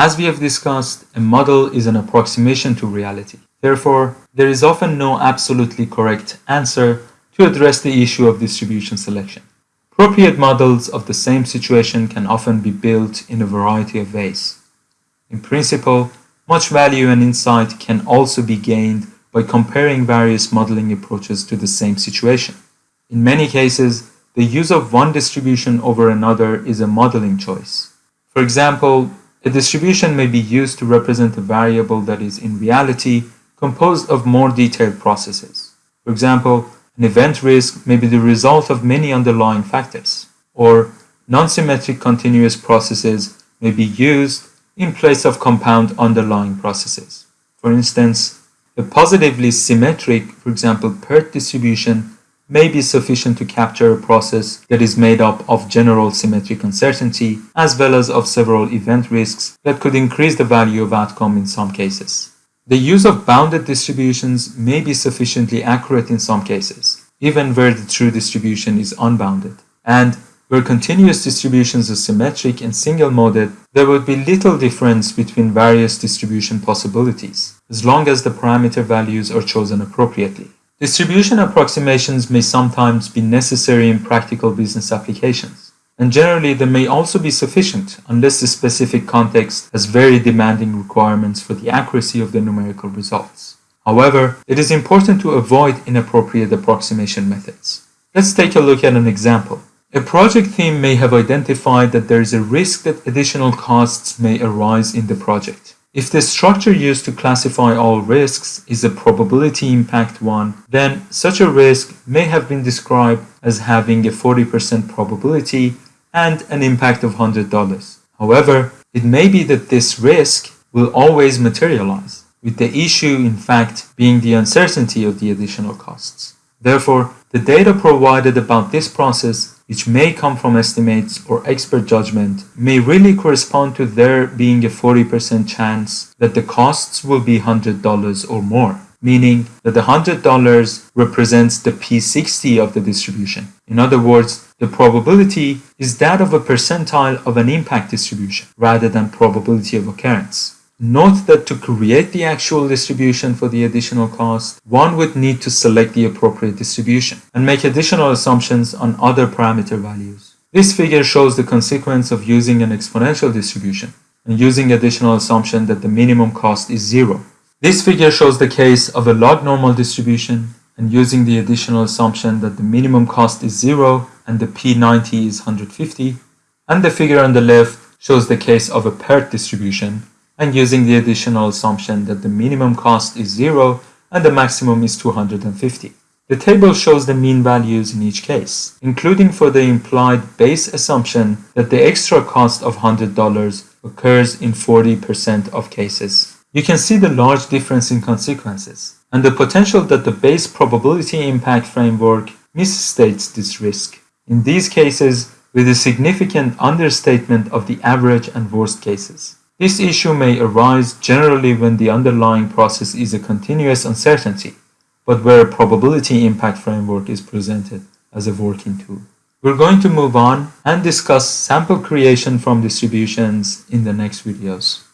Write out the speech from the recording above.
As we have discussed, a model is an approximation to reality. Therefore, there is often no absolutely correct answer to address the issue of distribution selection. Appropriate models of the same situation can often be built in a variety of ways. In principle, much value and insight can also be gained by comparing various modeling approaches to the same situation. In many cases, the use of one distribution over another is a modeling choice. For example, a distribution may be used to represent a variable that is in reality composed of more detailed processes. For example, an event risk may be the result of many underlying factors, or non-symmetric continuous processes may be used in place of compound underlying processes. For instance, a positively symmetric, for example, PERT distribution may be sufficient to capture a process that is made up of general symmetric uncertainty as well as of several event risks that could increase the value of outcome in some cases. The use of bounded distributions may be sufficiently accurate in some cases, even where the true distribution is unbounded. And where continuous distributions are symmetric and single-moded, there would be little difference between various distribution possibilities, as long as the parameter values are chosen appropriately. Distribution approximations may sometimes be necessary in practical business applications, and generally they may also be sufficient unless the specific context has very demanding requirements for the accuracy of the numerical results. However, it is important to avoid inappropriate approximation methods. Let's take a look at an example. A project team may have identified that there is a risk that additional costs may arise in the project. If the structure used to classify all risks is a probability impact one, then such a risk may have been described as having a 40% probability and an impact of $100. However, it may be that this risk will always materialize, with the issue in fact being the uncertainty of the additional costs. Therefore, the data provided about this process which may come from estimates or expert judgment, may really correspond to there being a 40% chance that the costs will be $100 or more, meaning that the $100 represents the P60 of the distribution. In other words, the probability is that of a percentile of an impact distribution rather than probability of occurrence. Note that to create the actual distribution for the additional cost, one would need to select the appropriate distribution and make additional assumptions on other parameter values. This figure shows the consequence of using an exponential distribution and using additional assumption that the minimum cost is zero. This figure shows the case of a log normal distribution and using the additional assumption that the minimum cost is zero and the P90 is 150. And the figure on the left shows the case of a PERT distribution and using the additional assumption that the minimum cost is 0 and the maximum is 250. The table shows the mean values in each case, including for the implied base assumption that the extra cost of $100 occurs in 40% of cases. You can see the large difference in consequences and the potential that the base probability impact framework misstates this risk. In these cases, with a significant understatement of the average and worst cases. This issue may arise generally when the underlying process is a continuous uncertainty, but where a probability impact framework is presented as a working tool. We're going to move on and discuss sample creation from distributions in the next videos.